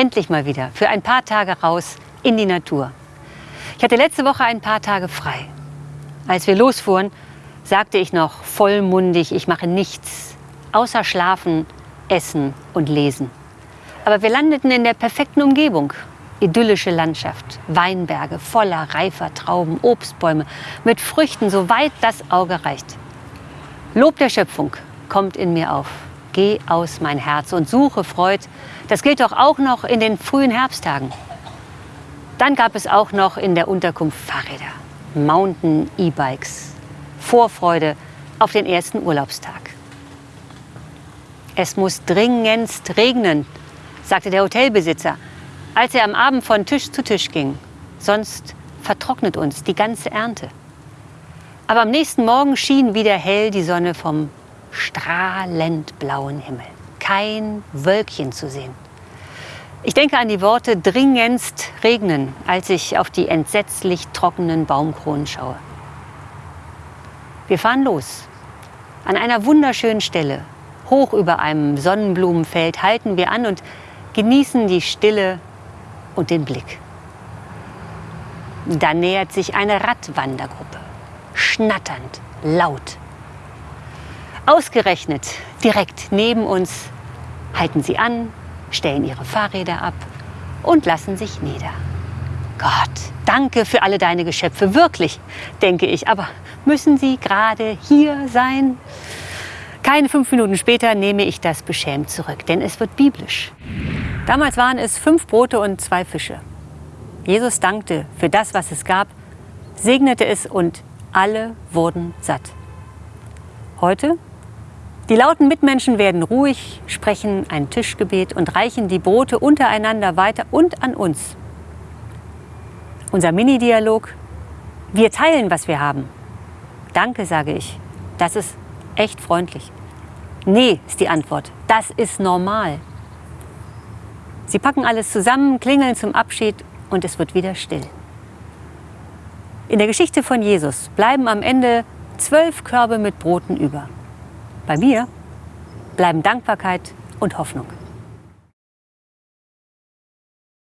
endlich mal wieder für ein paar Tage raus in die Natur. Ich hatte letzte Woche ein paar Tage frei. Als wir losfuhren, sagte ich noch vollmundig, ich mache nichts außer schlafen, essen und lesen. Aber wir landeten in der perfekten Umgebung. Idyllische Landschaft, Weinberge voller reifer Trauben, Obstbäume mit Früchten, so weit das Auge reicht. Lob der Schöpfung kommt in mir auf. Geh aus mein Herz und suche Freud. Das gilt doch auch noch in den frühen Herbsttagen. Dann gab es auch noch in der Unterkunft Fahrräder, Mountain E-Bikes, Vorfreude auf den ersten Urlaubstag. Es muss dringendst regnen, sagte der Hotelbesitzer, als er am Abend von Tisch zu Tisch ging. Sonst vertrocknet uns die ganze Ernte. Aber am nächsten Morgen schien wieder hell die Sonne vom strahlend blauen Himmel. Kein Wölkchen zu sehen. Ich denke an die Worte dringendst regnen, als ich auf die entsetzlich trockenen Baumkronen schaue. Wir fahren los. An einer wunderschönen Stelle, hoch über einem Sonnenblumenfeld, halten wir an und genießen die Stille und den Blick. Da nähert sich eine Radwandergruppe, schnatternd, laut. Ausgerechnet direkt neben uns halten sie an, stellen ihre Fahrräder ab und lassen sich nieder. Gott, danke für alle deine Geschöpfe, wirklich, denke ich. Aber müssen sie gerade hier sein? Keine fünf Minuten später nehme ich das beschämt zurück, denn es wird biblisch. Damals waren es fünf Brote und zwei Fische. Jesus dankte für das, was es gab, segnete es und alle wurden satt. Heute die lauten Mitmenschen werden ruhig, sprechen ein Tischgebet und reichen die Brote untereinander weiter und an uns. Unser Mini-Dialog, wir teilen, was wir haben. Danke, sage ich. Das ist echt freundlich. Nee, ist die Antwort. Das ist normal. Sie packen alles zusammen, klingeln zum Abschied und es wird wieder still. In der Geschichte von Jesus bleiben am Ende zwölf Körbe mit Broten über. Bei mir bleiben Dankbarkeit und Hoffnung.